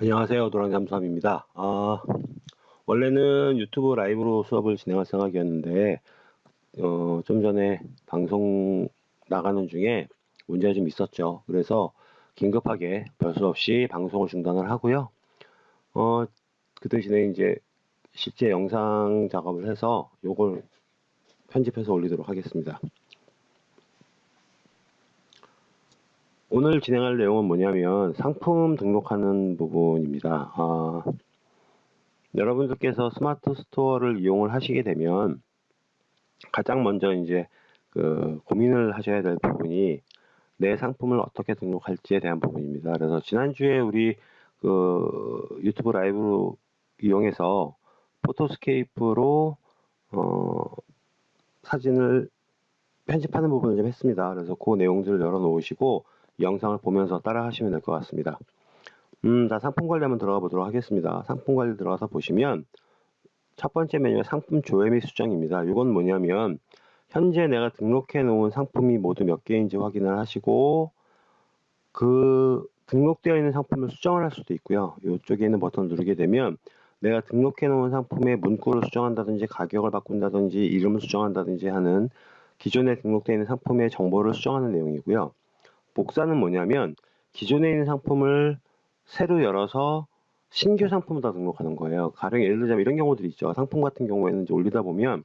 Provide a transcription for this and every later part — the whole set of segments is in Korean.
안녕하세요. 도랑잠수함입니다. 아, 원래는 유튜브 라이브로 수업을 진행할 생각이었는데, 어, 좀 전에 방송 나가는 중에 문제가 좀 있었죠. 그래서 긴급하게 별수 없이 방송을 중단을 하고요. 어, 그 대신에 이제 실제 영상 작업을 해서 요걸 편집해서 올리도록 하겠습니다. 오늘 진행할 내용은 뭐냐면 상품 등록하는 부분입니다. 아, 여러분들께서 스마트 스토어를 이용을 하시게 되면 가장 먼저 이제 그 고민을 하셔야 될 부분이 내 상품을 어떻게 등록할지에 대한 부분입니다. 그래서 지난주에 우리 그 유튜브 라이브로 이용해서 포토스케이프로 어, 사진을 편집하는 부분을 좀 했습니다. 그래서 그 내용들을 열어 놓으시고 영상을 보면서 따라 하시면 될 것 같습니다. 음, 자, 상품 관리 한번 들어가 보도록 하겠습니다. 상품 관리 들어가서 보시면 첫 번째 메뉴가 상품 조회 및 수정입니다. 이건 뭐냐면 현재 내가 등록해 놓은 상품이 모두 몇 개인지 확인을 하시고 그 등록되어 있는 상품을 수정을 할 수도 있고요. 이쪽에 있는 버튼을 누르게 되면 내가 등록해 놓은 상품의 문구를 수정한다든지 가격을 바꾼다든지 이름을 수정한다든지 하는 기존에 등록되어 있는 상품의 정보를 수정하는 내용이고요. 복사는 뭐냐면 기존에 있는 상품을 새로 열어서 신규 상품을 다 등록하는 거예요. 가령 예를 들자면 이런 경우들이 있죠. 상품 같은 경우에는 이제 올리다 보면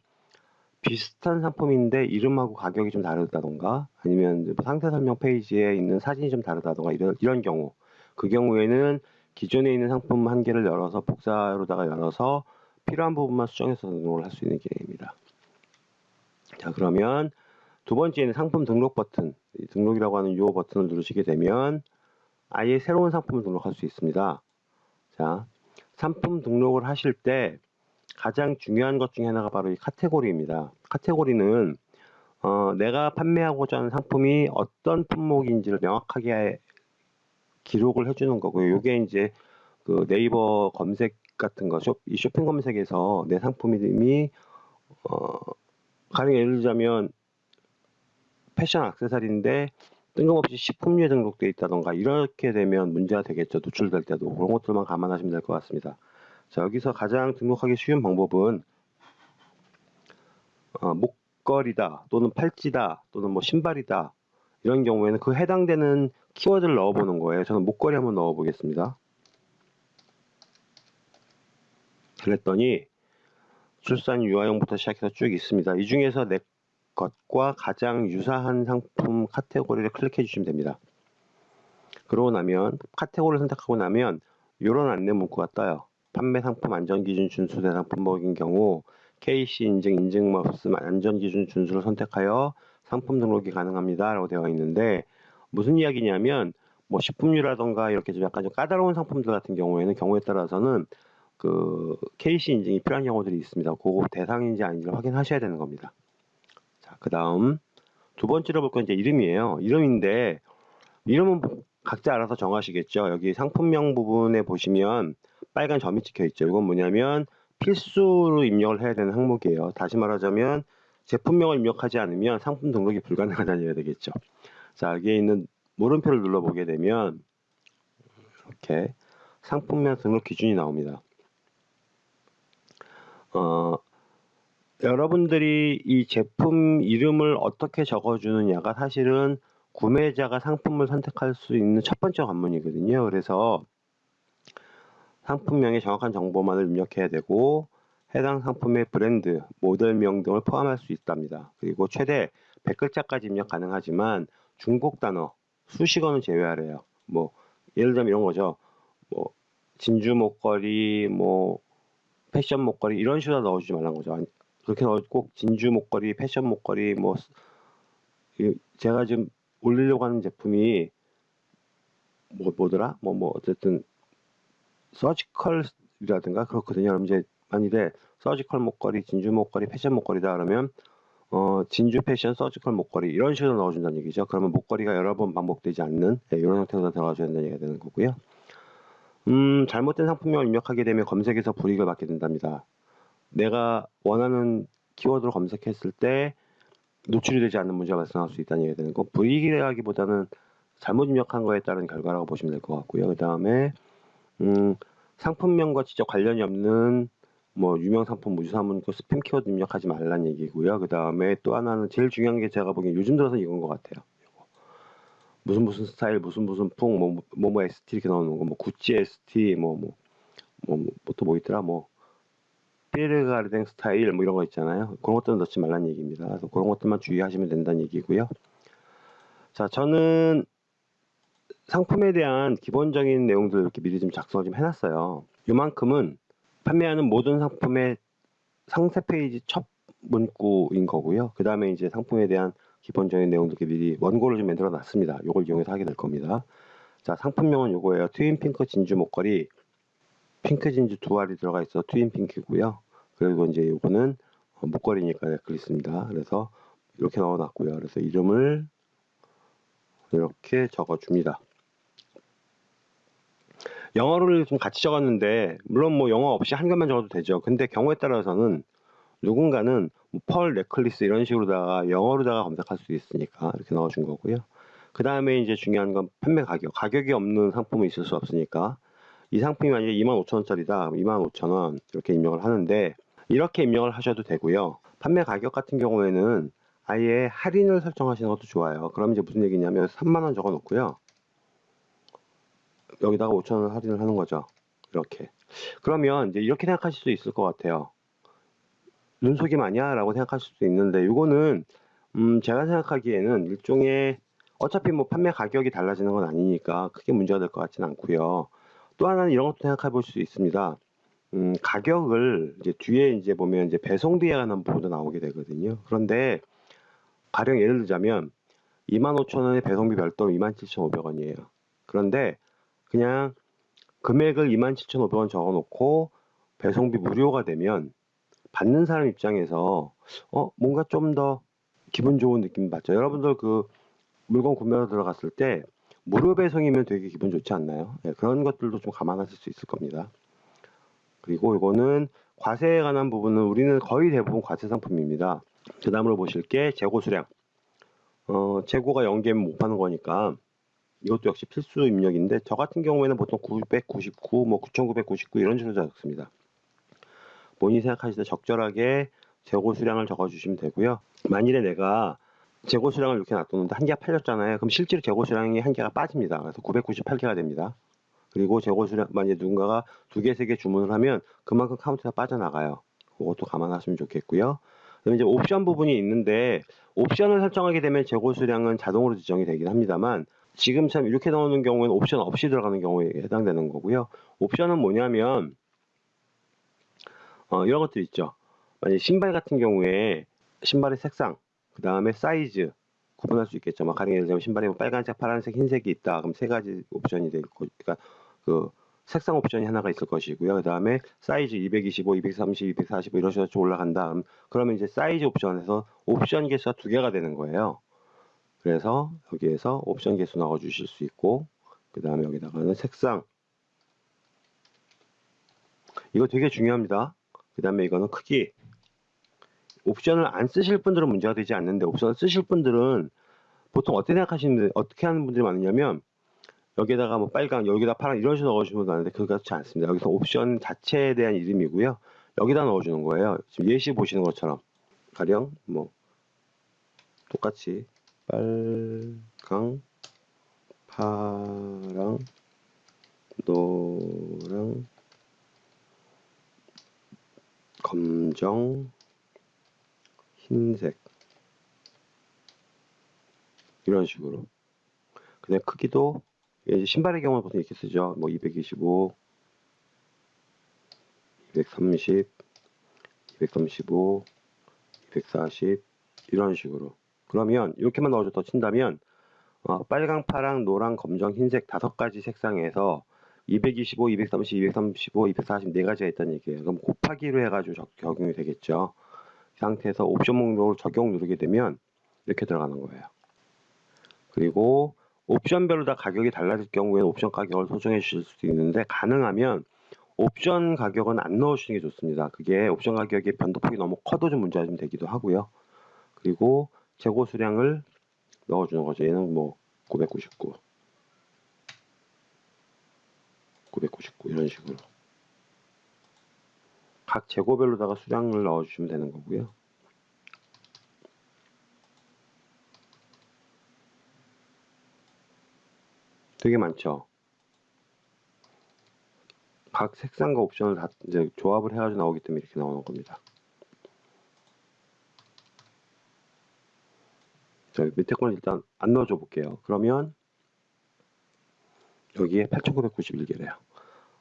비슷한 상품인데 이름하고 가격이 좀 다르다던가 아니면 뭐 상태 설명 페이지에 있는 사진이 좀 다르다던가 이런, 이런 경우 그 경우에는 기존에 있는 상품 한 개를 열어서 복사로다가 열어서 필요한 부분만 수정해서 등록을 할 수 있는 기능입니다. 자 그러면 두 번째는 상품 등록 버튼, 등록이라고 하는 이 버튼을 누르시게 되면 아예 새로운 상품을 등록할 수 있습니다. 자, 상품 등록을 하실 때 가장 중요한 것 중에 하나가 바로 이 카테고리입니다. 카테고리는 어, 내가 판매하고자 하는 상품이 어떤 품목인지를 명확하게 기록을 해주는 거고요. 이게 이제 그 네이버 검색 같은 거, 쇼, 이 쇼핑 검색에서 내 상품이 어, 가령 예를 들자면 패션 악세사리인데 뜬금없이 식품류에 등록되어 있다던가 이렇게 되면 문제가 되겠죠. 노출될 때도 그런 것들만 감안하시면 될 것 같습니다. 자 여기서 가장 등록하기 쉬운 방법은 어, 목걸이다 또는 팔찌다 또는 뭐 신발이다 이런 경우에는 그 해당되는 키워드를 넣어보는 거예요. 저는 목걸이 한번 넣어보겠습니다. 그랬더니 출산 유아용부터 시작해서 쭉 있습니다. 이 중에서 내 것과 가장 유사한 상품 카테고리를 클릭해 주시면 됩니다. 그러고 나면 카테고리를 선택하고 나면 이런 안내 문구가 떠요. 판매 상품 안전기준 준수 대상 품목인 경우 KC 인증 인증 없음 안전기준 준수를 선택하여 상품 등록이 가능합니다. 라고 되어 있는데 무슨 이야기냐면 뭐 식품류라던가 이렇게 좀 약간 좀 까다로운 상품들 같은 경우에는 경우에 따라서는 그 KC 인증이 필요한 경우들이 있습니다. 그거 대상인지 아닌지를 확인하셔야 되는 겁니다. 그 다음 두 번째로 볼 건 이제 이름이에요. 이름인데 이름은 각자 알아서 정하시겠죠. 여기 상품명 부분에 보시면 빨간 점이 찍혀 있죠. 이건 뭐냐면 필수로 입력을 해야 되는 항목이에요. 다시 말하자면 제품명을 입력하지 않으면 상품 등록이 불가능하다는 되겠죠. 자, 여기에 있는 물음표를 눌러보게 되면 이렇게 상품명 등록 기준이 나옵니다. 어, 여러분들이 이 제품 이름을 어떻게 적어주느냐가 사실은 구매자가 상품을 선택할 수 있는 첫 번째 관문이거든요. 그래서 상품명의 정확한 정보만을 입력해야 되고 해당 상품의 브랜드, 모델명 등을 포함할 수 있답니다. 그리고 최대 100글자까지 입력 가능하지만 중복 단어, 수식어는 제외하래요. 뭐 예를 들면 이런 거죠. 뭐 진주 목걸이, 뭐 패션 목걸이 이런 식으로 넣어주지 말라는 거죠. 그렇게 꼭 진주 목걸이, 패션 목걸이, 뭐 제가 지금 올리려고 하는 제품이 뭐 뭐더라? 뭐뭐 뭐 어쨌든 서지컬이라든가 그렇거든요. 그럼 이제 만일에 서지컬 목걸이, 진주 목걸이, 패션 목걸이다 그러면 어 진주 패션 서지컬 목걸이 이런 식으로 넣어준다는 얘기죠. 그러면 목걸이가 여러 번 반복되지 않는 네, 이런 형태로 들어가줘야 된다는 얘기가 되는 거고요. 음 잘못된 상품명을 입력하게 되면 검색에서 불이익을 받게 된답니다. 내가 원하는 키워드로 검색했을 때 노출이 되지 않는 문제가 발생할 수 있다는 얘기가 되는 거 불이익이라기보다는 잘못 입력한 거에 따른 결과라고 보시면 될 것 같고요. 그 다음에 음, 상품명과 직접 관련이 없는 뭐 유명 상품 무주사문 그 스팸 키워드 입력하지 말라는 얘기고요. 그 다음에 또 하나는 제일 중요한 게 제가 보기엔 요즘 들어서 이건 것 같아요. 무슨 무슨 스타일, 무슨 무슨 풍, 뭐, 뭐, 뭐 ST 이렇게 나오는 거, 뭐, 구찌 ST, 뭐, 뭐, 뭐, 뭐, 뭐, 또뭐 있더라, 뭐, 피에르가르댕 스타일, 뭐 이런 거 있잖아요. 그런 것들은 넣지 말라는 얘기입니다. 그래서 그런 것들만 주의하시면 된다는 얘기고요. 자, 저는 상품에 대한 기본적인 내용들을 이렇게 미리 좀 작성을 좀 해놨어요. 요만큼은 판매하는 모든 상품의 상세 페이지 첫 문구인 거고요. 그 다음에 이제 상품에 대한 기본적인 내용들 이렇게 미리 원고를 좀 만들어 놨습니다. 요걸 이용해서 하게 될 겁니다. 자, 상품명은 요거예요. 트윈 핑크 진주 목걸이. 핑크 진주 두 알이 들어가 있어 트윈 핑크고요. 그리고 이제 요거는 어, 목걸이니까 넥클리스입니다. 그래서 이렇게 넣어놨고요. 그래서 이름을 이렇게 적어줍니다. 영어를 좀 같이 적었는데 물론 뭐 영어 없이 한글만 적어도 되죠. 근데 경우에 따라서는 누군가는 뭐펄 넥클리스 이런 식으로다가 영어로다가 검색할 수 있으니까 이렇게 넣어준 거고요. 그 다음에 이제 중요한 건 판매 가격. 가격이 없는 상품은 있을 수 없으니까 이 상품이 만약에 25,000원짜리다. 25,000원 이렇게 입력을 하는데 이렇게 입력을 하셔도 되고요. 판매 가격 같은 경우에는 아예 할인을 설정하시는 것도 좋아요. 그럼 이제 무슨 얘기냐면 3만원 적어 놓고요. 여기다가 5천원 할인을 하는 거죠. 이렇게. 그러면 이제 이렇게 생각하실 수 있을 것 같아요. 눈속임 아니야? 라고 생각하실 수도 있는데, 이거는, 음, 제가 생각하기에는 일종의, 어차피 뭐 판매 가격이 달라지는 건 아니니까 크게 문제가 될 것 같지는 않고요. 또 하나는 이런 것도 생각해 볼 수 있습니다. 음, 가격을 이제 뒤에 이제 보면 이제 배송비에 관한 부분도 나오게 되거든요. 그런데 가령 예를 들자면 25,000원의 배송비 별도 27,500원이에요. 그런데 그냥 금액을 27,500원 적어놓고 배송비 무료가 되면 받는 사람 입장에서 어 뭔가 좀 더 기분 좋은 느낌 받죠. 여러분들 그 물건 구매하러 들어갔을 때 무료 배송이면 되게 기분 좋지 않나요? 네, 그런 것들도 좀 감안하실 수 있을 겁니다. 그리고 이거는 과세에 관한 부분은 우리는 거의 대부분 과세 상품입니다. 그 다음으로 보실 게 재고 수량. 어, 재고가 0개면 못 파는 거니까 이것도 역시 필수 입력인데 저 같은 경우에는 보통 999, 뭐 9999 이런 식으로 적습니다. 본인이 생각하실 때 적절하게 재고 수량을 적어주시면 되고요. 만일에 내가 재고 수량을 이렇게 놔뒀는데 한 개가 팔렸잖아요. 그럼 실제로 재고 수량이 한 개가 빠집니다. 그래서 998개가 됩니다. 그리고 재고 수량 만약에 누군가가 두 개, 세 개 주문을 하면 그만큼 카운트가 빠져나가요. 그것도 감안하시면 좋겠고요. 그다음에 이제 옵션 부분이 있는데 옵션을 설정하게 되면 재고 수량은 자동으로 지정이 되긴 합니다만 지금 참 이렇게 나오는 경우에는 옵션 없이 들어가는 경우에 해당되는 거고요. 옵션은 뭐냐면 어, 이런 것들 있죠. 만약 신발 같은 경우에 신발의 색상, 그 다음에 사이즈 구분할 수 있겠죠. 막 가령 예를 들면 신발에 뭐 빨간색, 파란색, 흰색이 있다. 그럼 세 가지 옵션이 될 거, 그러니까 그 색상 옵션이 하나가 있을 것이고요. 그 다음에 사이즈 225, 230, 245 이런 식으로 쭉 올라간다. 그러면 이제 사이즈 옵션에서 옵션 개수가 두 개가 되는 거예요. 그래서 여기에서 옵션 개수 넣어 주실 수 있고 그 다음에 여기다가는 색상 이거 되게 중요합니다. 그 다음에 이거는 크기 옵션을 안 쓰실 분들은 문제가 되지 않는데 옵션을 쓰실 분들은 보통 어떻게 생각하시는데 어떻게 하는 분들이 많으냐면 여기다가 뭐 빨강 여기다 파란 이런 식으로 넣어주면 되는데 그렇지 않습니다. 여기서 옵션 자체에 대한 이름이고요. 여기다 넣어주는 거예요. 지금 예시 보시는 것처럼 가령 뭐 똑같이 빨강, 파랑, 노랑, 검정, 흰색 이런 식으로 그냥 크기도 신발의 경우는 보통 이렇게 쓰죠 뭐 225, 230, 235, 240 이런 식으로 그러면 이렇게만 넣어줘서 친다면 어, 빨강, 파랑, 노랑, 검정, 흰색 다섯 가지 색상에서 225, 230, 235, 240 네 가지가 있다는 얘기예요. 그럼 곱하기로 해가지고 적, 적용이 되겠죠. 이 상태에서 옵션 목록을 적용 누르게 되면 이렇게 들어가는 거예요. 그리고 옵션별로 다 가격이 달라질 경우에는 옵션 가격을 소정해 주실 수도 있는데 가능하면 옵션 가격은 안 넣으시는 게 좋습니다. 그게 옵션 가격의 변동폭이 너무 커도 좀 문제가 좀 되기도 하고요. 그리고 재고 수량을 넣어주는 거죠. 얘는 뭐 999. 999 이런 식으로 각 재고별로다가 수량을 넣어주시면 되는 거고요. 되게 많죠. 각 색상과 옵션을 다 이제 조합을 해가지고 나오기 때문에 이렇게 나오는 겁니다. 자, 밑에 거는 일단 안 넣어줘 볼게요. 그러면 여기에 8991개래요.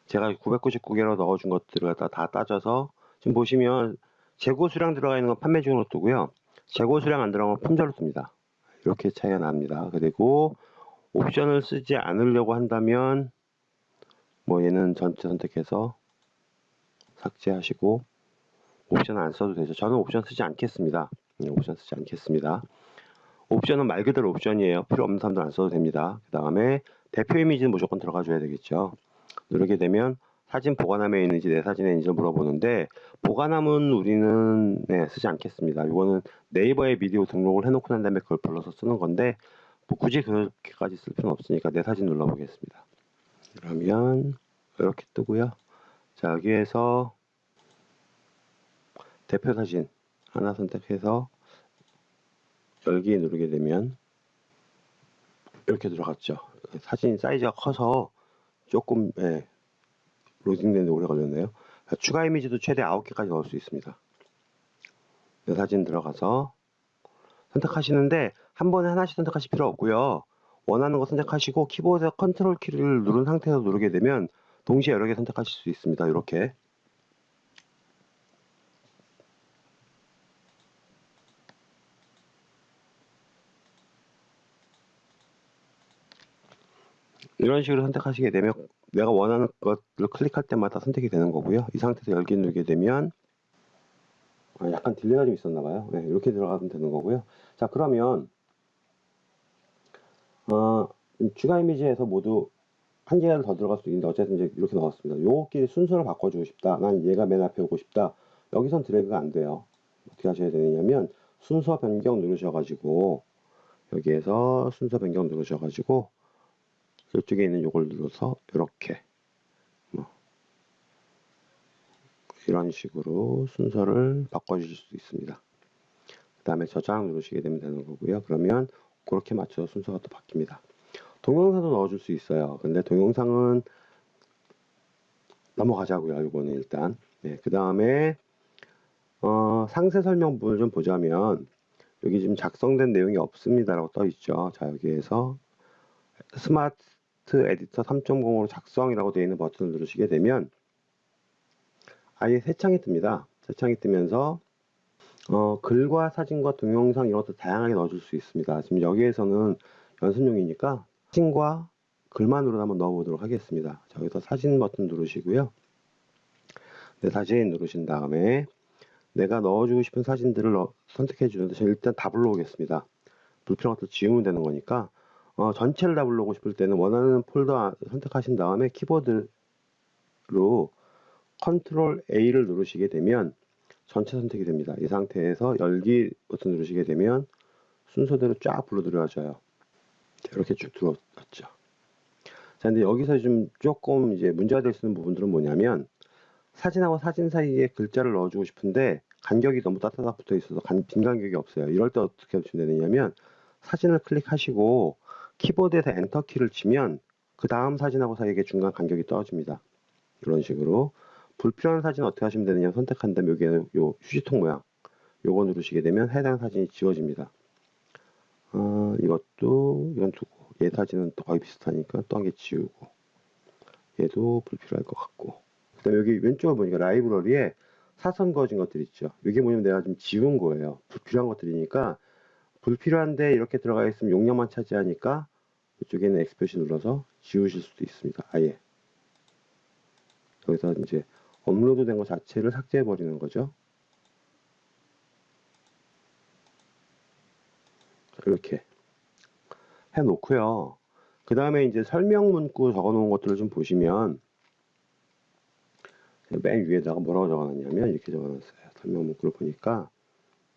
제가 999개로 넣어준 것들을 갖다 다 따져서 지금 보시면 재고 수량 들어가 있는 건 판매 중으로 뜨고요. 재고 수량 안 들어간 건 품절로 뜹니다. 이렇게 차이가 납니다. 그리고 옵션을 쓰지 않으려고 한다면 뭐 얘는 전체 선택해서 삭제하시고 옵션 안 써도 되죠. 저는 옵션 쓰지 않겠습니다. 네, 옵션 쓰지 않겠습니다. 옵션은 말 그대로 옵션이에요. 필요 없는 사람들 안 써도 됩니다. 그 다음에 대표 이미지는 무조건 들어가 줘야 되겠죠. 누르게 되면 사진 보관함에 있는지 내 사진에 있는지 물어보는데 보관함은 우리는 네, 쓰지 않겠습니다. 이거는 네이버에 비디오 등록을 해놓고 난 다음에 그걸 불러서 쓰는 건데 뭐 굳이 그렇게까지 쓸 필요는 없으니까 내 사진 눌러보겠습니다. 그러면 이렇게 뜨고요. 자 여기에서 대표 사진 하나 선택해서 열기 누르게 되면 이렇게 들어갔죠. 사진 사이즈가 커서 조금 예, 로딩되는데 오래 걸렸네요. 자, 추가 이미지도 최대 9개까지 넣을 수 있습니다. 내 사진 들어가서 선택하시는데 한 번에 하나씩 선택하실 필요 없고요. 원하는 거 선택하시고 키보드에 컨트롤 키를 누른 상태에서 누르게 되면 동시에 여러 개 선택하실 수 있습니다. 이렇게 이런 식으로 선택하시게 되면 내가 원하는 것을 클릭할 때마다 선택이 되는 거고요. 이 상태에서 열기 누르게 되면 아, 약간 delay가 좀 있었나 봐요. 네, 이렇게 들어가면 되는 거고요. 자 그러면 어, 추가 이미지에서 모두 한 개가 더 들어갈 수 있는데 어쨌든 이제 이렇게 넣었습니다. 요끼리 순서를 바꿔주고 싶다. 난 얘가 맨 앞에 오고 싶다. 여기선 드래그가 안 돼요. 어떻게 하셔야 되느냐면 순서 변경 누르셔 가지고 여기에서 순서 변경 누르셔 가지고 이쪽에 있는 요걸 눌러서 이렇게 뭐 이런 식으로 순서를 바꿔주실 수 있습니다. 그 다음에 저장 누르시게 되면 되는 거고요. 그러면 그렇게 맞춰서 순서가 또 바뀝니다. 동영상도 넣어줄 수 있어요. 근데 동영상은 넘어가자고요. 이거는 일단. 네, 그 다음에 어, 상세 설명 부분을 좀 보자면 여기 지금 작성된 내용이 없습니다라고 떠 있죠. 자 여기에서 스마트 에디터 3.0으로 작성이라고 되어 있는 버튼을 누르시게 되면 아예 새 창이 뜹니다. 새 창이 뜨면서 어, 글과 사진과 동영상 이런 것도 다양하게 넣어줄 수 있습니다. 지금 여기에서는 연습용이니까 사진과 글만으로 한번 넣어보도록 하겠습니다. 자, 여기서 사진 버튼 누르시고요. 네, 사진 누르신 다음에 내가 넣어주고 싶은 사진들을 넣, 선택해 주는데 저는 일단 다 불러오겠습니다. 불필요한 것들 지우면 되는 거니까 어, 전체를 다 불러오고 싶을 때는 원하는 폴더 선택하신 다음에 키보드로 컨트롤 A를 누르시게 되면 전체 선택이 됩니다. 이 상태에서 열기 버튼 누르시게 되면 순서대로 쫙 불러 들어와져요. 이렇게 쭉 들어왔죠. 자, 근데 여기서 좀 조금 이제 문제가 될 수 있는 부분들은 뭐냐면 사진하고 사진 사이에 글자를 넣어주고 싶은데 간격이 너무 tight하게 붙어 있어서 간, 빈 간격이 없어요. 이럴 때 어떻게 하시면 되느냐면 사진을 클릭하시고 키보드에서 엔터 키를 치면 그 다음 사진하고 사이에 중간 간격이 떨어집니다. 이런 식으로 불필요한 사진 어떻게 하시면 되느냐 선택한 다음에 여기에는 요 휴지통 모양 요거 누르시게 되면 해당 사진이 지워집니다. 어, 이것도 이건 두고 얘 사진은 또 거의 비슷하니까 또 한 개 지우고 얘도 불필요할 것 같고 그 다음에 여기 왼쪽에 보니까 라이브러리에 사선 거진 것들 있죠. 이게 뭐냐면 내가 좀 지운 거예요. 불필요한 것들이니까 불필요한데 이렇게 들어가 있으면 용량만 차지하니까 이쪽에는 엑스표시 눌러서 지우실 수도 있습니다. 아예 여기서 이제 업로드 된 것 자체를 삭제해 버리는 거죠. 이렇게 해 놓고요. 그 다음에 이제 설명 문구 적어 놓은 것들을 좀 보시면 맨 위에다가 뭐라고 적어 놨냐면 이렇게 적어 놨어요. 설명 문구를 보니까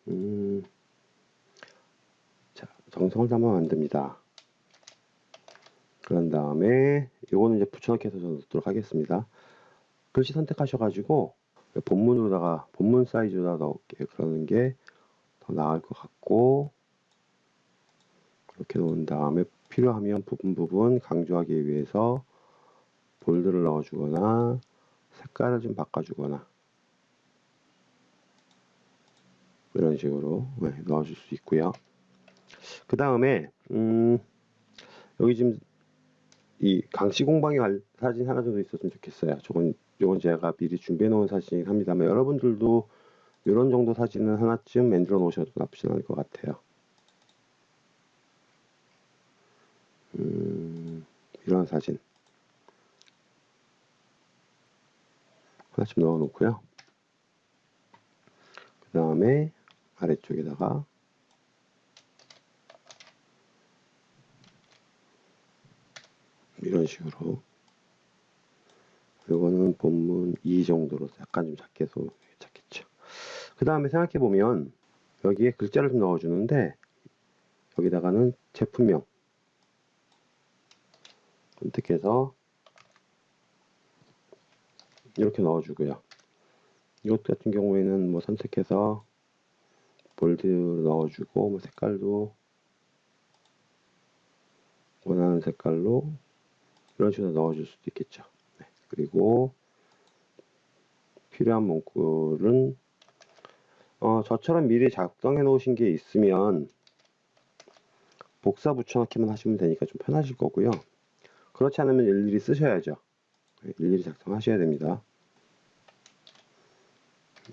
음, 자, 정성을 담아 만듭니다. 그런 다음에 요거는 이제 붙여넣기 해서 넣도록 하겠습니다. 글씨 선택하셔가지고 본문으로다가 본문 사이즈로다 넣을게 그러는 게 더 나을 것 같고 그렇게 놓은 다음에 필요하면 부분 부분 강조하기 위해서 볼드를 넣어주거나 색깔을 좀 바꿔주거나 이런 식으로 네, 넣어줄 수 있고요. 그 다음에 음, 여기 지금 이 강씨 공방에 갈 사진 하나 정도 있었으면 좋겠어요. 저건 요건 제가 미리 준비해 놓은 사진이긴 합니다만 여러분들도 이런 정도 사진은 하나쯤 만들어 놓으셔도 나쁘지 않을 것 같아요. 음, 이런 사진 하나쯤 넣어 놓고요. 그 다음에 아래쪽에다가 이런 식으로 이거는 본문 2 정도로 약간 좀 작게 해서 괜찮겠죠. 그 다음에 생각해 보면 여기에 글자를 좀 넣어주는데 여기다가는 제품명 선택해서 이렇게 넣어주고요. 이것 같은 경우에는 뭐 선택해서 볼드 넣어주고 뭐 색깔도 원하는 색깔로 이런 식으로 넣어줄 수도 있겠죠. 네. 그리고 필요한 문구는 어, 저처럼 미리 작성해 놓으신 게 있으면 복사 붙여넣기만 하시면 되니까 좀 편하실 거고요. 그렇지 않으면 일일이 쓰셔야죠. 네, 일일이 작성하셔야 됩니다.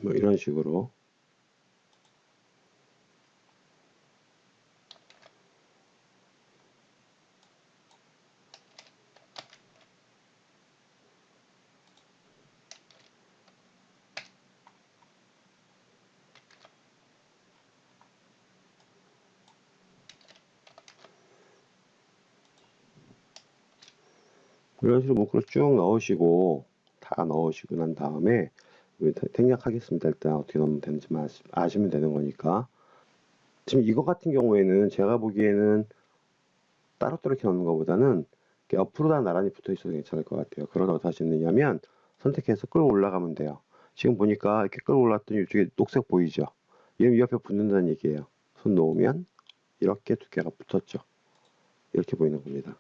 뭐 이런 식으로 이런 식으로 문구를 쭉 넣으시고 다 넣으시고 난 다음에 생략하겠습니다. 일단 어떻게 넣으면 되는지만 아시- 아시면 되는 거니까 지금 이거 같은 경우에는 제가 보기에는 따로따로 이렇게 넣는 것보다는 이렇게 옆으로 다 나란히 붙어 있어도 괜찮을 것 같아요. 그러다 어떻게 하시느냐면 선택해서 끌고 올라가면 돼요. 지금 보니까 이렇게 끌고 올랐더니 이쪽에 녹색 보이죠? 얘는 이 옆에 붙는다는 얘기예요. 손 놓으면 이렇게 두 개가 붙었죠. 이렇게 보이는 겁니다.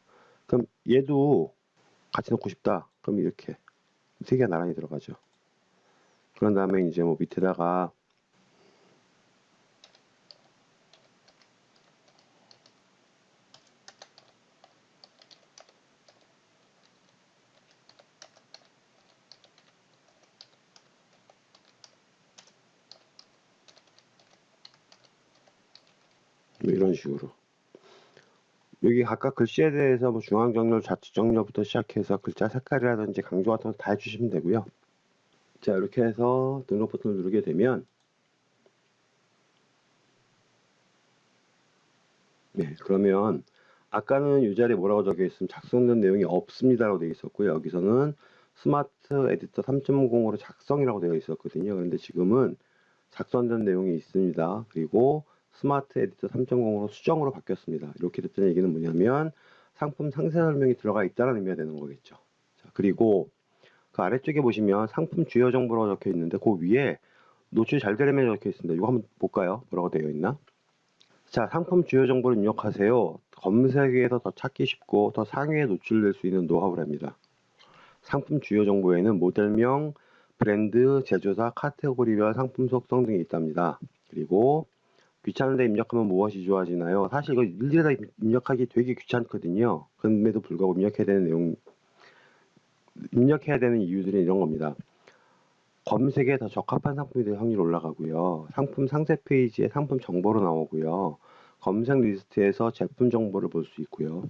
그럼 얘도 같이 넣고 싶다. 그럼 이렇게 세 개가 나란히 들어가죠. 그런 다음에 이제 뭐 밑에다가 뭐 이런 식으로 여기 각각 글씨에 대해서 뭐 중앙 정렬, 좌측 정렬부터 시작해서 글자 색깔이라든지 강조 같은 거 다 해주시면 되고요. 자 이렇게 해서 등록 버튼을 누르게 되면 네 그러면 아까는 이 자리에 뭐라고 적혀 있으면 작성된 내용이 없습니다라고 되어 있었고요. 여기서는 스마트 에디터 3.0으로 작성이라고 되어 있었거든요. 그런데 지금은 작성된 내용이 있습니다. 그리고 스마트 에디터 3.0으로 수정으로 바뀌었습니다. 이렇게 됐다는 얘기는 뭐냐면 상품 상세 설명이 들어가 있다는 의미가 되는 거겠죠. 자, 그리고 그 아래쪽에 보시면 상품 주요 정보라고 적혀 있는데 그 위에 노출 잘 되려면 적혀 있습니다. 이거 한번 볼까요? 뭐라고 되어 있나? 자, 상품 주요 정보를 입력하세요. 검색에서 더 찾기 쉽고 더 상위에 노출될 수 있는 노하우랍니다. 상품 주요 정보에는 모델명, 브랜드, 제조사, 카테고리별 상품 속성 등이 있답니다. 그리고 귀찮은데 입력하면 무엇이 좋아지나요? 사실 이거 일일이 다 입력하기 되게 귀찮거든요. 그럼에도 불구하고 입력해야 되는 내용, 입력해야 되는 이유들은 이런 겁니다. 검색에 더 적합한 상품이 될 확률이 올라가고요. 상품 상세 페이지에 상품 정보로 나오고요. 검색 리스트에서 제품 정보를 볼 수 있고요.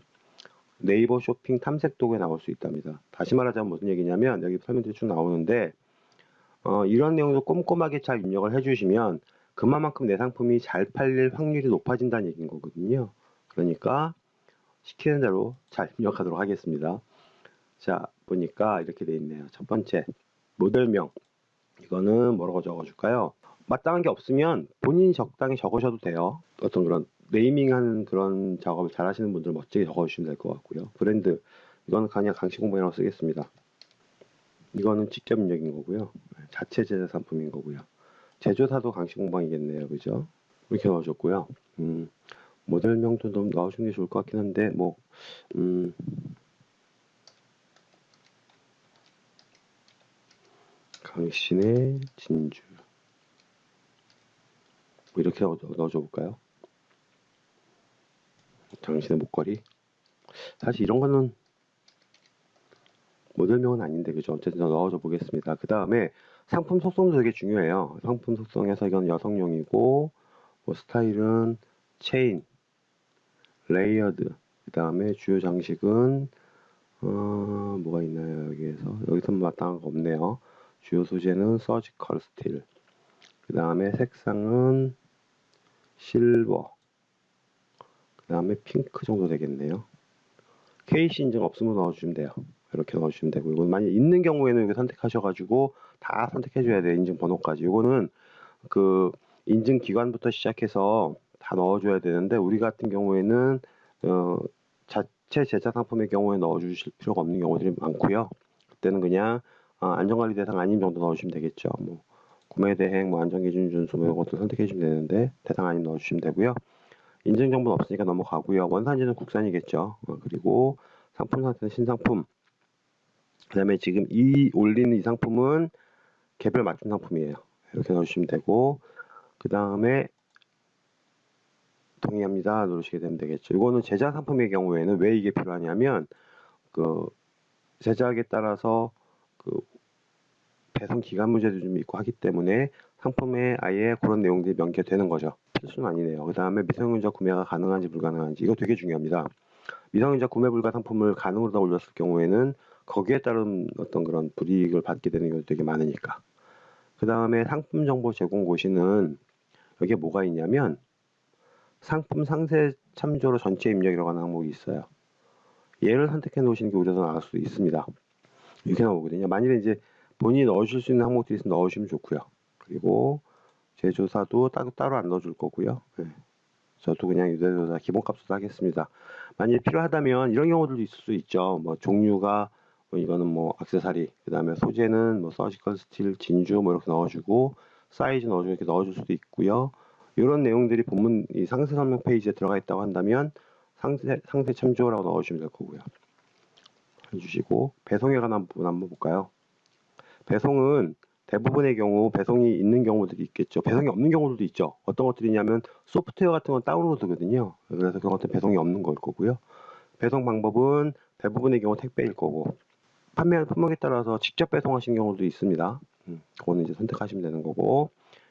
네이버 쇼핑 탐색 도구에 나올 수 있답니다. 다시 말하자면 무슨 얘기냐면 여기 설명들이 쭉 나오는데 어, 이런 내용도 꼼꼼하게 잘 입력을 해주시면 그만큼 내 상품이 잘 팔릴 확률이 높아진다는 얘기인 거거든요. 그러니까 시키는 대로 잘 입력하도록 하겠습니다. 자 보니까 이렇게 돼 있네요. 첫 번째 모델명 이거는 뭐라고 적어줄까요? 마땅한 게 없으면 본인이 적당히 적으셔도 돼요. 어떤 그런 네이밍하는 그런 작업을 잘 하시는 분들 멋지게 적어주시면 될 것 같고요. 브랜드, 이거는 그냥 강시 공방이라고 쓰겠습니다. 이거는 직접 입력인 거고요. 자체 제작 상품인 거고요. 제조사도 강시 공방이겠네요. 그죠? 이렇게 넣어줬고요. 음, 모델명도 좀 넣어주는 게 좋을 것 같긴 한데, 뭐, 음, 강신의 진주. 뭐 이렇게 넣어, 넣어줘 볼까요? 당신의 목걸이. 사실 이런 거는 모델명은 아닌데 그죠? 어쨌든 넣어줘 보겠습니다. 그 다음에 상품 속성도 되게 중요해요. 상품 속성에서 이건 여성용이고 뭐 스타일은 체인, layered. 그 다음에 주요 장식은 어, 뭐가 있나요 여기에서 여기서 마땅한 거 없네요. 주요 소재는 surgical steel. 그 다음에 색상은 실버. 그 다음에 핑크 정도 되겠네요. KC 인증 없으면 넣어주시면 돼요. 이렇게 넣어주시면 되고 이건 만약 있는 경우에는 이거 선택하셔가지고 다 선택해 줘야 돼요. 인증 번호까지. 이거는 그 인증 기관부터 시작해서 다 넣어 줘야 되는데 우리 같은 경우에는 어, 자체 제작 상품의 경우에 넣어 주실 필요가 없는 경우들이 많고요. 그때는 그냥 어, 안전관리 대상 아닌 정도 넣어주시면 되겠죠. 뭐 구매 대행, 뭐 안전 기준 준수 뭐 이런 것도 선택해 주시면 되는데 대상 아닌 넣어 주시면 되고요. 인증 정보는 없으니까 넘어가고요. 원산지는 국산이겠죠. 어, 그리고 상품 상태는 신상품. 그 다음에 지금 이 올리는 이 상품은 개별 맞춤 상품이에요. 이렇게 넣어주시면 되고 그 다음에 동의합니다 누르시게 되면 되겠죠. 이거는 제작 상품의 경우에는 왜 이게 필요하냐면 그 제작에 따라서 그 배송 기간 문제도 좀 있고 하기 때문에 상품에 아예 그런 내용들이 명기되는 거죠. 필수는 아니네요. 그 다음에 미성년자 구매가 가능한지 불가능한지 이거 되게 중요합니다. 미성년자 구매 불가 상품을 가능으로 다 올렸을 경우에는 거기에 따른 어떤 그런 불이익을 받게 되는 경우도 되게 많으니까. 그 다음에 상품 정보 제공 고시는 여기에 뭐가 있냐면 상품 상세 참조로 전체 입력이라고 하는 항목이 있어요. 얘를 선택해 놓으시는 게 오히려 더 나을 수도 있습니다. 이렇게 나오거든요. 만일에 이제 본인이 넣어줄 수 있는 항목들이 있으면 넣으시면 좋고요. 그리고 제조사도 따로, 따로 안 넣어줄 거고요. 네. 저도 그냥 유대조사 기본값으로 하겠습니다. 만일 필요하다면 이런 경우들도 있을 수 있죠. 뭐 종류가 뭐 이거는 뭐 액세서리, 그 다음에 소재는 뭐 surgical steel, 진주 뭐 이렇게 넣어주고 사이즈 넣어주고 이렇게 넣어줄 수도 있고요. 이런 내용들이 본문 이 상세 설명 페이지에 들어가 있다고 한다면 상세 상세 참조라고 넣어주시면 될 거고요. 해주시고 배송에 관한 부분 한번 볼까요? 배송은 대부분의 경우 배송이 있는 경우들이 있겠죠. 배송이 없는 경우들도 있죠. 어떤 것들이냐면 소프트웨어 같은 건 다운로드거든요. 그래서 그런 것들 배송이 없는 걸 거고요. 배송 방법은 대부분의 경우 택배일 거고 판매하는 품목에 따라서 직접 배송하신 경우도 있습니다. 음, 그거는 이제 선택하시면 되는 거고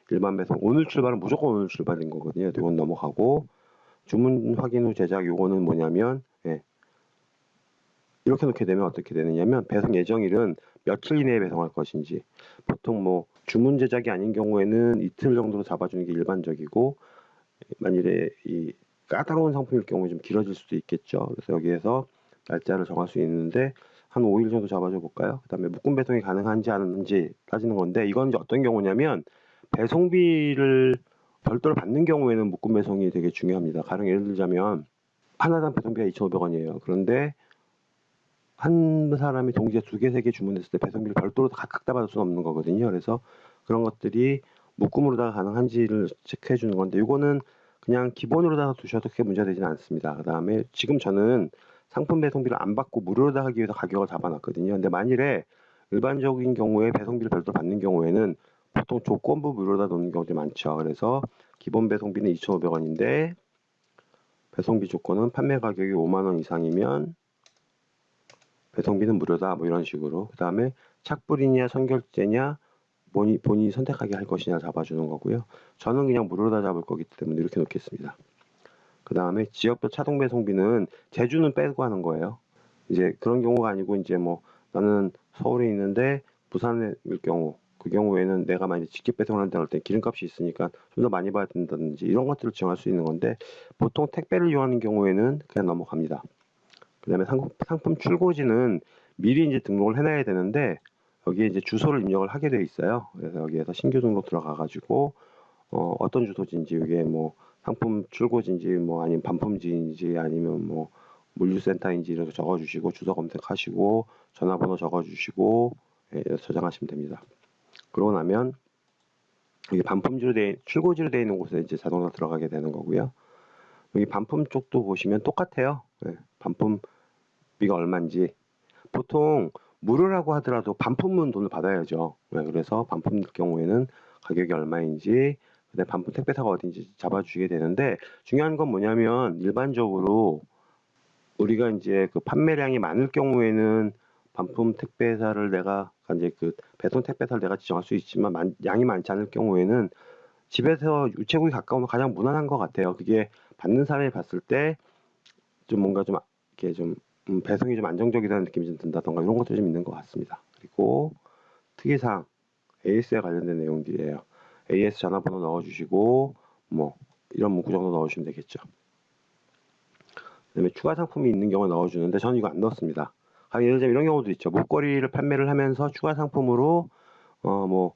일반 배송 오늘 출발은 무조건 오늘 출발인 거거든요. 이건 넘어가고 주문 확인 후 제작 요거는 뭐냐면 예, 이렇게 놓게 되면 어떻게 되느냐면 배송 예정일은 며칠 이내에 배송할 것인지 보통 뭐 주문 제작이 아닌 경우에는 이틀 정도로 잡아주는 게 일반적이고 만일에 이 까다로운 상품일 경우에 좀 길어질 수도 있겠죠. 그래서 여기에서 날짜를 정할 수 있는데 한 5일 정도 잡아줘 볼까요? 그 다음에 묶음 배송이 가능한지 아닌지 따지는 건데 이건 이제 어떤 경우냐면 배송비를 별도로 받는 경우에는 묶음 배송이 되게 중요합니다. 가령 예를 들자면 하나당 배송비가 2,500원이에요. 그런데 한 사람이 동시에 두 개, 세 개 주문했을 때 배송비를 별도로 각각 다 받을 수는 없는 거거든요. 그래서 그런 것들이 묶음으로다가 가능한지를 체크해 주는 건데 이거는 그냥 기본으로다가 두셔도 크게 문제되지는 않습니다. 그 다음에 지금 저는 상품 배송비를 안 받고 무료로다 하기 위해서 가격을 잡아놨거든요. 근데 만일에 일반적인 경우에 배송비를 별도로 받는 경우에는 보통 조건부 무료로다 놓는 경우들이 많죠. 그래서 기본 배송비는 2,500원인데 배송비 조건은 판매 가격이 5만 원 이상이면 배송비는 무료다 뭐 이런 식으로 그 다음에 착불이냐 선결제냐 본인, 본인이 선택하게 할 것이냐 잡아주는 거고요 저는 그냥 무료다 잡을 거기 때문에 이렇게 놓겠습니다 그 다음에 지역별 차동 배송비는 제주는 빼고 하는 거예요 이제 그런 경우가 아니고 이제 뭐 나는 서울에 있는데 부산일 경우 그 경우에는 내가 만약 직접 배송을 한다 할때 기름값이 있으니까 좀 더 많이 받야 된다든지 이런 것들을 지정할 수 있는 건데 보통 택배를 이용하는 경우에는 그냥 넘어갑니다 그 다음에 상품, 상품 출고지는 미리 이제 등록을 해놔야 되는데 여기에 이제 주소를 입력을 하게 돼 있어요. 그래서 여기에서 신규 등록 들어가 가지고 어, 어떤 주소지인지 이게 뭐 상품 출고지인지 뭐 아니면 반품지인지 아니면 뭐 물류센터인지 이렇게 적어주시고 주소 검색하시고 전화번호 적어주시고 예, 저장하시면 됩니다. 그러고 나면 여기 반품지로 돼 출고지로 되어 있는 곳에 이제 자동으로 들어가게 되는 거고요. 여기 반품 쪽도 보시면 똑같아요. 예, 반품비가 얼마인지 보통 무료라고 하더라도 반품은 돈을 받아야죠. 네, 그래서 반품 경우에는 가격이 얼마인지 그다음 반품 택배사가 어딘지 잡아주게 되는데 중요한 건 뭐냐면 일반적으로 우리가 이제 그 판매량이 많을 경우에는 반품 택배사를 내가 이제 그 배송 택배사를 내가 지정할 수 있지만 만- 양이 많지 않을 경우에는 집에서 우체국이 가까우면 가장 무난한 것 같아요. 그게 받는 사람이 봤을 때 좀 뭔가 좀 이렇게 좀 음, 배송이 좀 안정적이라는 느낌이 좀 든다던가 이런 것도 좀 있는 것 같습니다. 그리고 특이사항 AS에 관련된 내용들이에요. AS 전화번호 넣어주시고 뭐 이런 문구 정도 넣어주시면 되겠죠. 그다음에 추가 상품이 있는 경우 넣어주는데 저는 이거 안 넣었습니다. 아, 예를 들면 이런 경우도 있죠. 목걸이를 판매를 하면서 추가 상품으로 어 뭐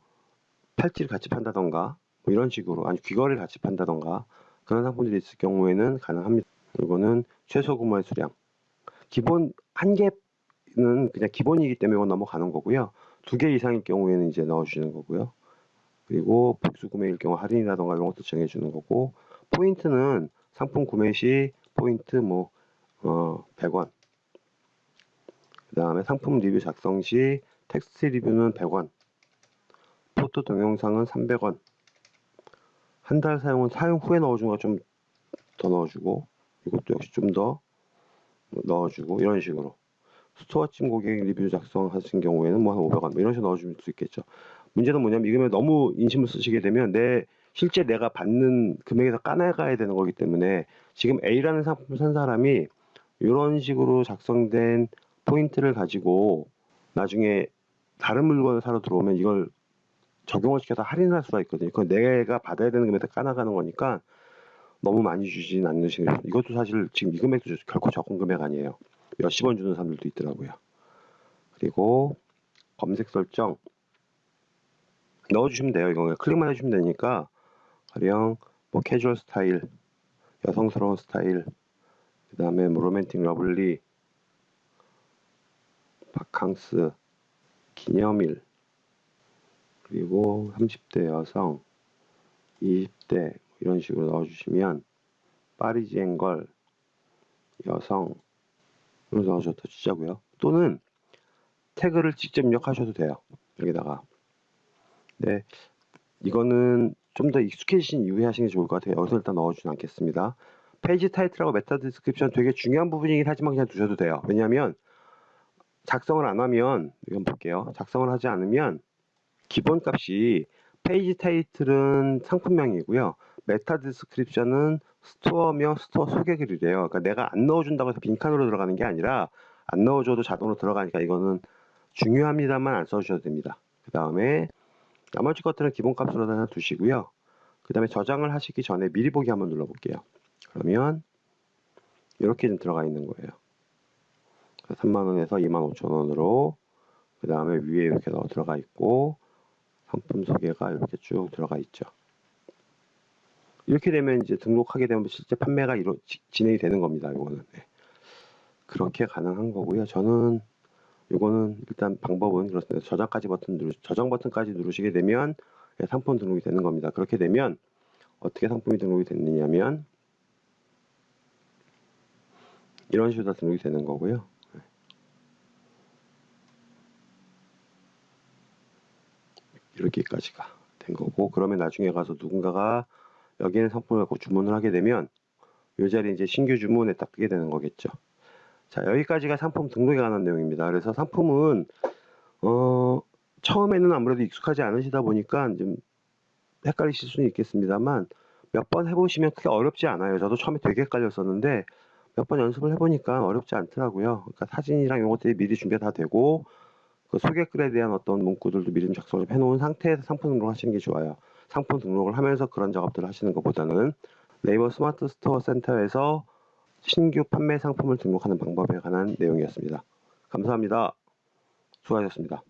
팔찌를 같이 판다던가 뭐 이런 식으로 아니 귀걸이를 같이 판다던가 그런 상품들이 있을 경우에는 가능합니다. 이거는 최소 구매의 수량 기본 한 개는 그냥 기본이기 때문에 넘어가는 거고요. 두 개 이상일 경우에는 이제 넣어주시는 거고요. 그리고 복수 구매일 경우 할인이라던가 이런 것도 정해주는 거고 포인트는 상품 구매 시 포인트 뭐 어, 100원. 그 다음에 상품 리뷰 작성 시 텍스트 리뷰는 100원. 포토 동영상은 300원. 한 달 사용은 사용 후에 넣어준 거좀 더 넣어주고 이것도 역시 좀 더 넣어주고 이런 식으로. 스토어찜 고객 리뷰 작성 하신 경우에는 뭐 한 500원 뭐 이런 식으로 넣어줄 수 있겠죠 문제는 뭐냐면 이거면 너무 인심을 쓰시게 되면 내 실제 내가 받는 금액에서 까나가야 되는 거기 때문에 지금 A라는 상품을 산 사람이 이런 식으로 작성된 포인트를 가지고 나중에 다른 물건을 사러 들어오면 이걸 적용을 시켜서 할인을 할 수가 있거든요. 그건 내가 받아야 되는 금액에서 까나가는 거니까 너무 많이 주진 않으시는 이것도 사실 지금 이 금액도 결코 적은 금액 아니에요. 몇십 원 주는 사람들도 있더라고요. 그리고 검색 설정 넣어주시면 돼요. 이거 클릭만 해주시면 되니까 가령 뭐 캐주얼 스타일, 여성스러운 스타일, 그 다음에 뭐 romantic lovely, 바캉스, 기념일, 그리고 30대 여성, 20대 이런 식으로 넣어주시면 파리지앵 girl, 여성 이런 넣어줘도 진짜고요. 또는 태그를 직접 입력하셔도 돼요. 여기다가. 네, 이거는 좀 더 익숙해지신 이후에 하시는 게 좋을 것 같아요. 여기서 일단 넣어주진 않겠습니다. 페이지 타이틀하고 meta description 되게 중요한 부분이긴 하지만 그냥 두셔도 돼요. 왜냐하면 작성을 안 하면 이건 볼게요. 작성을 하지 않으면 기본 값이 페이지 타이틀은 상품명이고요. meta description은 스토어명 스토어 소개글이래요. 그러니까 내가 안 넣어준다고 해서 빈칸으로 들어가는 게 아니라 안 넣어줘도 자동으로 들어가니까 이거는 중요합니다만 안 써주셔도 됩니다. 그 다음에 나머지 것들은 기본값으로 하나 두시고요. 그 다음에 저장을 하시기 전에 미리 보기 한번 눌러볼게요. 그러면 이렇게 좀 들어가 있는 거예요. 3만원에서 2만 5천원으로 그 다음에 위에 이렇게 넣어 들어가 있고 상품 소개가 이렇게 쭉 들어가 있죠. 이렇게 되면 이제 등록하게 되면 실제 판매가 이루, 지- 진행이 되는 겁니다. 이거는 네. 그렇게 가능한 거고요. 저는 이거는 일단 방법은 그렇습니다. 저장까지 버튼 누르 저장 버튼까지 누르시게 되면 예, 상품 등록이 되는 겁니다. 그렇게 되면 어떻게 상품이 등록이 됐느냐면 이런 식으로 다 등록이 되는 거고요. 예. 이렇게까지가 된 거고 그러면 나중에 가서 누군가가 여기는 상품을 갖고 주문을 하게 되면 이 자리에 이제 신규 주문에 딱 뜨게 되는 거겠죠. 자 여기까지가 상품 등록에 관한 내용입니다. 그래서 상품은 어 처음에는 아무래도 익숙하지 않으시다 보니까 좀 헷갈리실 수는 있겠습니다만 몇 번 해보시면 크게 어렵지 않아요. 저도 처음에 되게 헷갈렸었는데 몇 번 연습을 해보니까 어렵지 않더라고요. 그러니까 사진이랑 이런 것들이 미리 준비가 다 되고 그 소개글에 대한 어떤 문구들도 미리 좀 작성을 좀 해놓은 상태에서 상품 등록을 하시는 게 좋아요. 상품 등록을 하면서 그런 작업들을 하시는 것보다는 네이버 스마트 스토어 센터에서 신규 판매 상품을 등록하는 방법에 관한 내용이었습니다. 감사합니다. 수고하셨습니다.